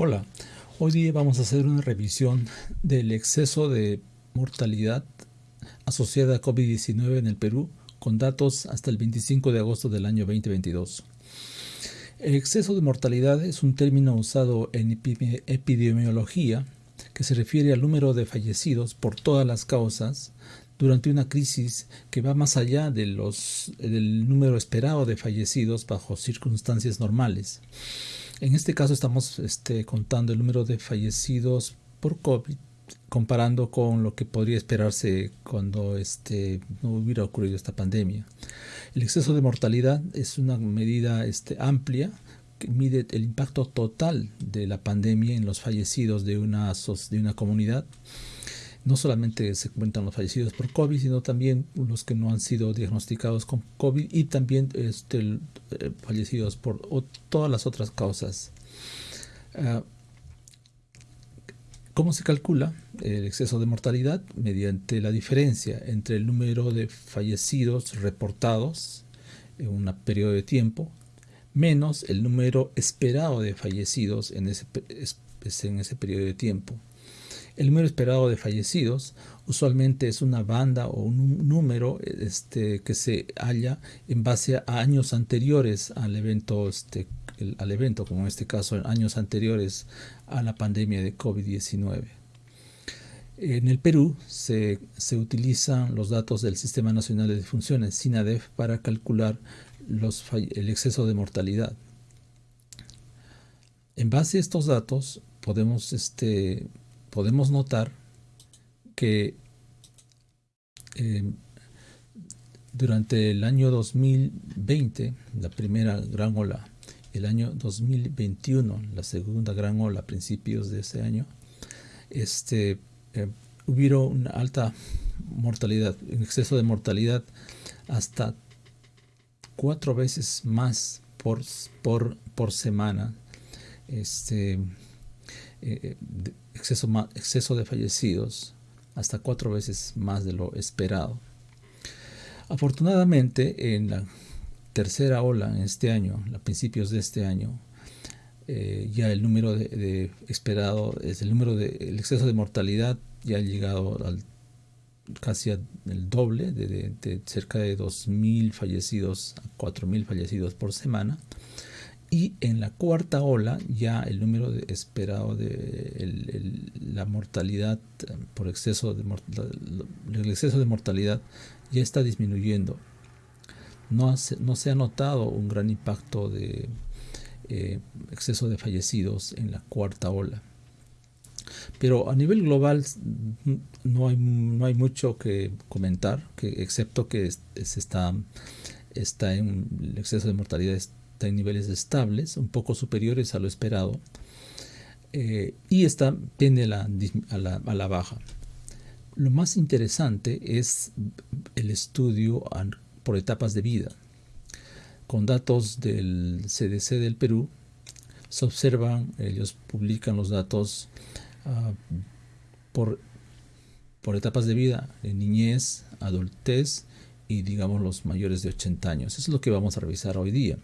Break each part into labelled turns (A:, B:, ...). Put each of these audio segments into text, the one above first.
A: Hola, hoy día vamos a hacer una revisión del exceso de mortalidad asociada a COVID-19 en el Perú con datos hasta el 25 de agosto del año 2022. El exceso de mortalidad es un término usado en epidemiología que se refiere al número de fallecidos por todas las causas durante una crisis que va más allá de los, del número esperado de fallecidos bajo circunstancias normales. En este caso estamos este, contando el número de fallecidos por COVID comparando con lo que podría esperarse cuando este, no hubiera ocurrido esta pandemia. El exceso de mortalidad es una medida este, amplia que mide el impacto total de la pandemia en los fallecidos de una, de una comunidad no solamente se cuentan los fallecidos por COVID, sino también los que no han sido diagnosticados con COVID y también este, eh, fallecidos por todas las otras causas. Ah, ¿Cómo se calcula el exceso de mortalidad? Mediante la diferencia entre el número de fallecidos reportados en un periodo de tiempo menos el número esperado de fallecidos en ese, en ese periodo de tiempo. El número esperado de fallecidos usualmente es una banda o un número este, que se halla en base a años anteriores al evento, este, al evento, como en este caso, años anteriores a la pandemia de COVID-19. En el Perú se, se, utilizan los datos del Sistema Nacional de Funciones, SINADEF, para calcular el exceso de mortalidad. En base a estos datos podemos este, podemos notar que eh, durante el año 2020, la primera gran ola, el año 2021, la segunda gran ola a principios de ese año, este, eh, hubo una alta mortalidad, un exceso de mortalidad hasta cuatro veces más por, por, por semana. Este, eh, exceso, exceso de fallecidos, hasta cuatro veces más de lo esperado. Afortunadamente, en la tercera ola en este año, a principios de este año, eh, ya el número de, esperado, es el número de exceso de mortalidad ya ha llegado al casi el doble, de, de cerca de 2.000 fallecidos a 4.000 fallecidos por semana. Y en la cuarta ola ya el número esperado de la mortalidad eh, por exceso de, exceso de mortalidad ya está disminuyendo. No, no se ha notado un gran impacto de eh, exceso de fallecidos en la cuarta ola. Pero a nivel global no hay, no hay mucho que comentar, que, excepto que se está, está en el exceso de mortalidad en niveles estables, un poco superiores a lo esperado, eh, y está tiende a la, a la baja. Lo más interesante es el estudio por etapas de vida. Con datos del CDC del Perú, se observan, ellos publican los datos ah, por, por etapas de vida, niñez, adultez y digamos los mayores de 80 años. Eso es lo que vamos a revisar hoy día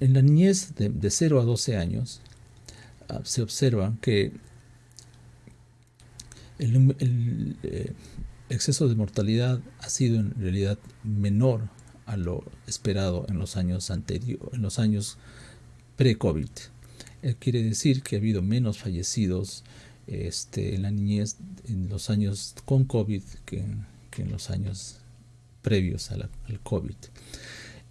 A: en la niñez de, 0 a 12 años se observa que el, eh, exceso de mortalidad ha sido en realidad menor a lo esperado en los años anteriores, en los años pre-COVID. Eh, quiere decir que ha habido menos fallecidos este, en la niñez en los años con COVID que, en los años previos al COVID.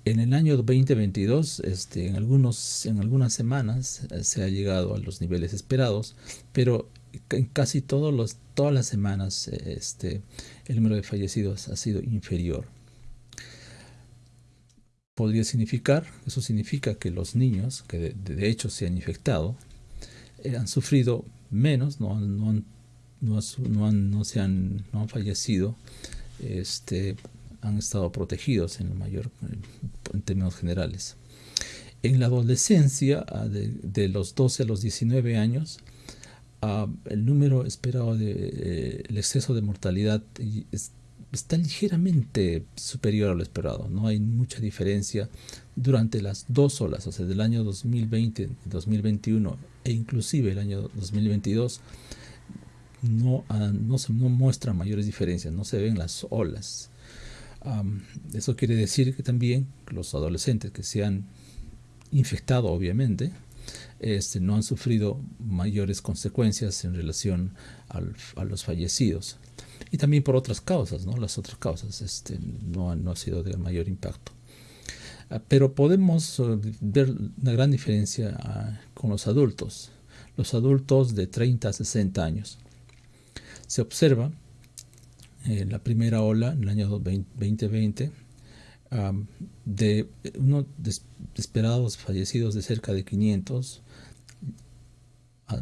A: En el año 2022, este, en, algunas semanas eh, se ha llegado a los niveles esperados, pero en casi todos los, todas las semanas este, el número de fallecidos ha sido inferior. Podría significar, eso significa que los niños que de, hecho se han infectado eh, han sufrido menos, no, han, fallecido han estado protegidos en, mayor, en términos generales. En la adolescencia, ah, de, los 12 a los 19 años, ah, el número esperado de eh, el exceso de mortalidad está ligeramente superior a lo esperado. No hay mucha diferencia durante las dos olas, o sea, del año 2020, 2021 e inclusive el año 2022. No, no se no muestra mayores diferencias, no se ven las olas. Eso quiere decir que también los adolescentes que se han infectado, obviamente, este, no han sufrido mayores consecuencias en relación a los fallecidos. Y también por otras causas, ¿no? Las otras causas este, no, no ha sido de mayor impacto. Ah, pero podemos eh, ver una gran diferencia ah, con los adultos. Los adultos de 30 a 60 años. Se observa en la primera ola, en el año 2020, de unos esperados fallecidos de cerca de 500 a,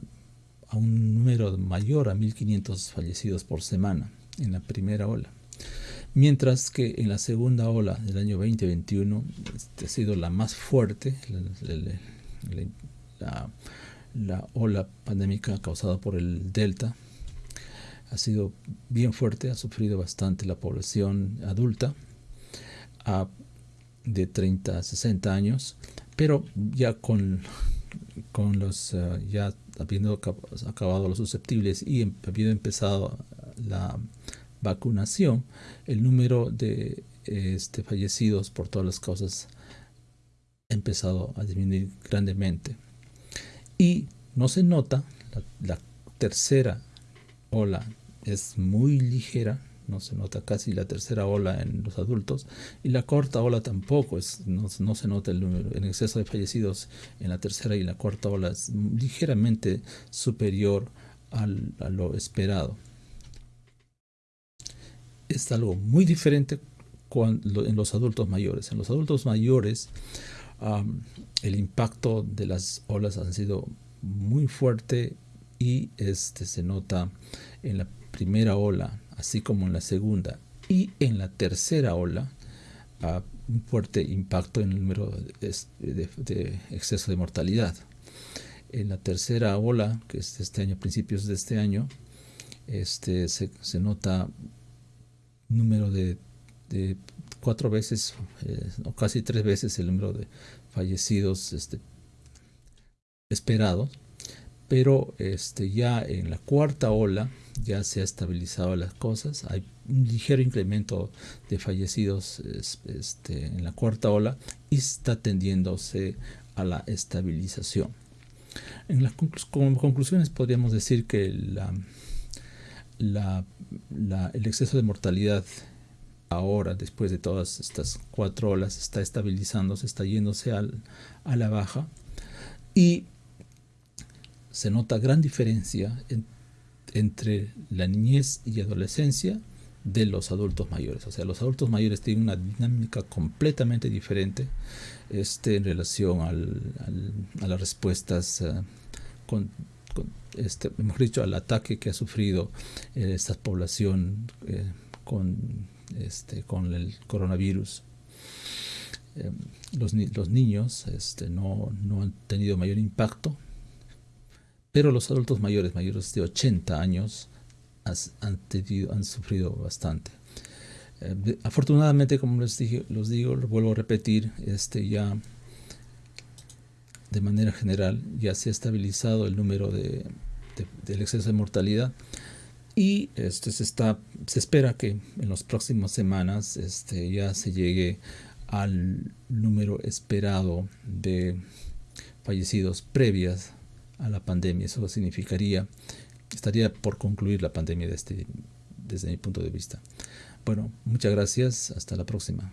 A: un número mayor a 1500 fallecidos por semana en la primera ola. Mientras que en la segunda ola del año 2021 este, ha sido la más fuerte, la ola pandémica causada por el Delta, ha sido bien fuerte, ha sufrido bastante la población adulta de 30 a 60 años, pero ya con, con los, eh, ya habiendo acabado los susceptibles y em, habiendo empezado la vacunación, el número de este, fallecidos por todas las causas ha empezado a disminuir grandemente. Y no se nota, la tercera ola es muy ligera, no se nota casi la tercera ola en los adultos y la cuarta ola tampoco, es, no, se nota el en exceso de fallecidos en la tercera y la cuarta ola es ligeramente superior a lo esperado. Es algo muy diferente cuando, en los adultos mayores. En los adultos mayores el impacto de las olas ha sido muy fuerte y este se nota en la primera ola así como en la segunda y en la tercera ola, un fuerte impacto en el número de, exceso de mortalidad. En la tercera ola, que es este año, principios de este año, este, se, nota número de, cuatro veces eh, o casi tres veces el número de fallecidos este, esperados pero este, ya en la cuarta ola ya se ha estabilizado las cosas, hay un ligero incremento de fallecidos este, en la cuarta ola y está tendiéndose a la estabilización. En las como conclusiones podríamos decir que el exceso de mortalidad ahora, después de todas estas cuatro olas, está estabilizándose, está yéndose a la baja y se nota gran diferencia entre la niñez y adolescencia de los adultos mayores. O sea, los adultos mayores tienen una dinámica completamente diferente este, en relación a las respuestas eh, con, este, mejor dicho, al ataque que ha sufrido eh, esta población eh, con, este, con el coronavirus. Los, los, niños este, no, no han tenido mayor impacto pero los adultos mayores, mayores de 80 años, han, sufrido bastante. Eh, afortunadamente, como les dije, los digo, lo vuelvo a repetir, este ya de manera general ya se ha estabilizado el número de, del exceso de mortalidad y este se está se espera que en las próximas semanas este ya se llegue al número esperado de fallecidos previas a la pandemia. Eso significaría estaría por concluir la pandemia este, desde mi punto de vista. Bueno, muchas gracias. Hasta la próxima.